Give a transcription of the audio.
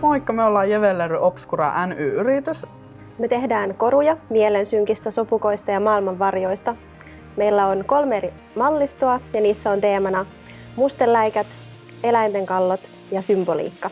Moikka, me ollaan Jevellery Obscura NY-yritys. Me tehdään koruja mielensynkistä sopukoista ja maailmanvarjoista. Meillä on kolme eri mallistoa ja niissä on teemana musteläikät, eläinten kallot ja symboliikka.